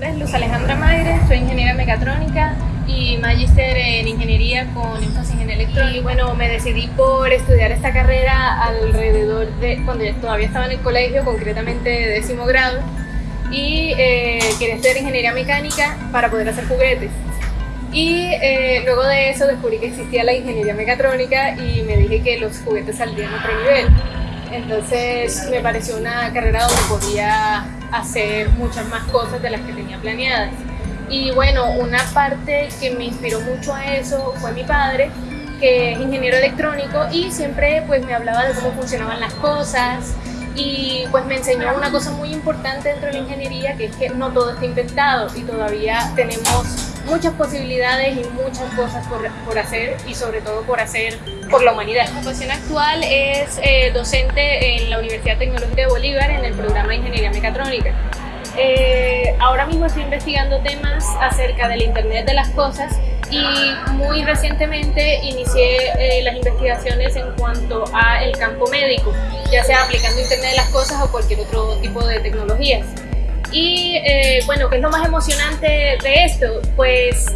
nombre es Luz Alejandra Maire, soy ingeniera mecatrónica y magíster en ingeniería con énfasis en electrónica. Y bueno, me decidí por estudiar esta carrera alrededor de cuando yo todavía estaba en el colegio, concretamente de décimo grado, y eh, quería estudiar ingeniería mecánica para poder hacer juguetes. Y eh, luego de eso descubrí que existía la ingeniería mecatrónica y me dije que los juguetes saldrían a otro nivel. Entonces me pareció una carrera donde podía hacer muchas más cosas de las que tenía planeadas. Y bueno, una parte que me inspiró mucho a eso fue mi padre, que es ingeniero electrónico y siempre pues me hablaba de cómo funcionaban las cosas y pues me enseñó una cosa muy importante dentro de la ingeniería que es que no todo está inventado y todavía tenemos muchas posibilidades y muchas cosas por, por, hacer y sobre todo por hacer por la humanidad. Mi ocupación actual es eh, docente en la Universidad Tecnológica de Bolívar en el programa de Ingeniería Mecatrónica. Eh, ahora mismo estoy investigando temas acerca del Internet de las Cosas y muy recientemente inicié eh, las investigaciones en cuanto a el campo médico, ya sea aplicando Internet de las Cosas o cualquier otro tipo de tecnologías. Y eh, bueno, ¿qué es lo más emocionante de esto? Pues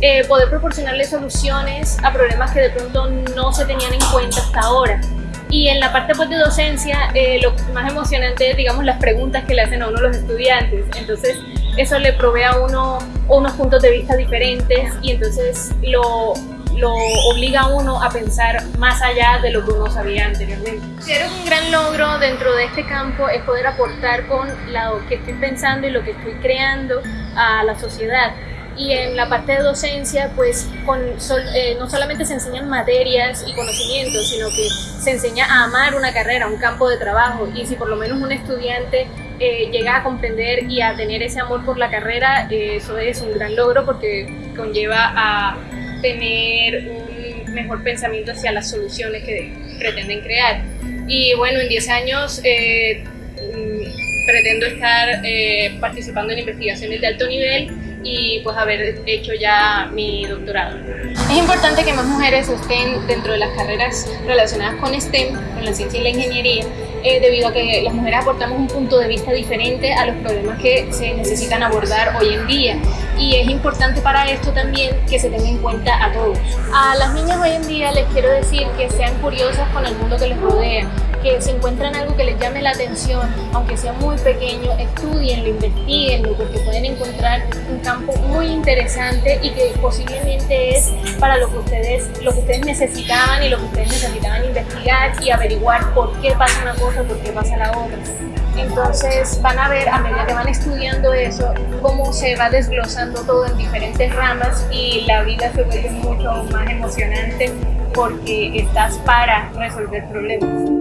eh, poder proporcionarle soluciones a problemas que de pronto no se tenían en cuenta hasta ahora. Y en la parte pues, de docencia, eh, lo más emocionante es, digamos, las preguntas que le hacen a uno los estudiantes. Entonces, eso le provee a uno unos puntos de vista diferentes y entonces lo, lo obliga a uno a pensar más allá de lo que uno sabía anteriormente. Creo que un gran logro dentro de este campo es poder aportar con lo que estoy pensando y lo que estoy creando a la sociedad. Y en la parte de docencia, pues con, eh, no solamente se enseñan materias y conocimientos, sino que se enseña a amar una carrera, un campo de trabajo. Y si por lo menos un estudiante eh, llega a comprender y a tener ese amor por la carrera, eh, eso es un gran logro porque conlleva a tener un mejor pensamiento hacia las soluciones que pretenden crear. Y bueno, en 10 años eh, mm, pretendo estar eh, participando en investigaciones de alto nivel y pues haber hecho ya mi doctorado. Es importante que más mujeres estén dentro de las carreras relacionadas con STEM, con la ciencia y la ingeniería, eh, debido a que las mujeres aportamos un punto de vista diferente a los problemas que se necesitan abordar hoy en día. Y es importante para esto también que se tenga en cuenta a todos. A las niñas hoy en día les quiero decir que sean curiosas con el mundo que les rodea, que si encuentran algo que les llame la atención, aunque sea muy pequeño, estudienlo, investiguenlo, porque pueden encontrar un campo muy interesante y que posiblemente es para lo que ustedes, lo que ustedes necesitaban y lo que ustedes necesitaban investigar y averiguar por qué pasa una cosa, por qué pasa la otra. Entonces van a ver a medida que van estudiando eso cómo se va desglosando todo en diferentes ramas y la vida se vuelve mucho más emocionante porque estás para resolver problemas.